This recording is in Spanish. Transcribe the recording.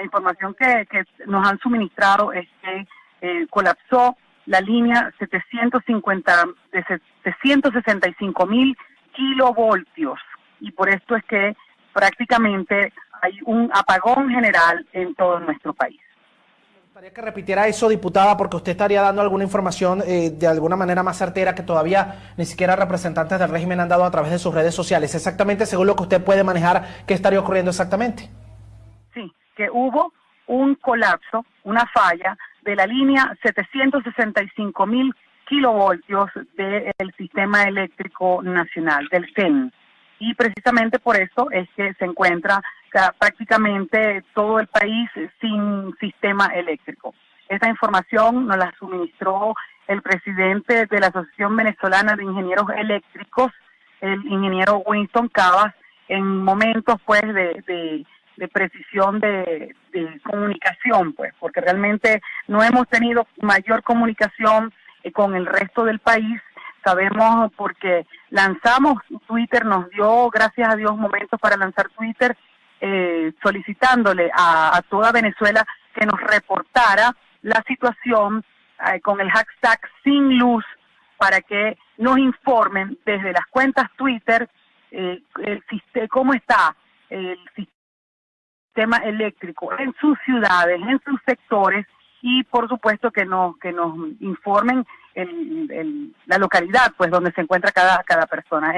La información que, nos han suministrado es que eh, colapsó la línea 750 de 765 mil kilovoltios y por esto es que prácticamente hay un apagón general en todo nuestro país. Me gustaría que repitiera eso, diputada, porque usted estaría dando alguna información eh, de alguna manera más certera que todavía ni siquiera representantes del régimen han dado a través de sus redes sociales. Exactamente, según lo que usted puede manejar, ¿qué estaría ocurriendo exactamente? Que hubo un colapso, una falla de la línea 765 mil kilovoltios del sistema eléctrico nacional, del CEN. Y precisamente por eso es que se encuentra prácticamente todo el país sin sistema eléctrico. Esta información nos la suministró el presidente de la Asociación Venezolana de Ingenieros Eléctricos, el ingeniero Winston Cavas, en momentos pues de, precisión de, de, comunicación, pues, porque realmente no hemos tenido mayor comunicación eh, con el resto del país. Sabemos porque lanzamos Twitter, nos dio, gracias a Dios, momentos para lanzar Twitter, eh, solicitándole a, toda Venezuela que nos reportara la situación eh, con el hashtag sin luz para que nos informen desde las cuentas Twitter el, cómo está el sistema eléctrico en sus ciudades, en sus sectores y por supuesto que nos que nos informen el, la localidad pues donde se encuentra cada cada persona.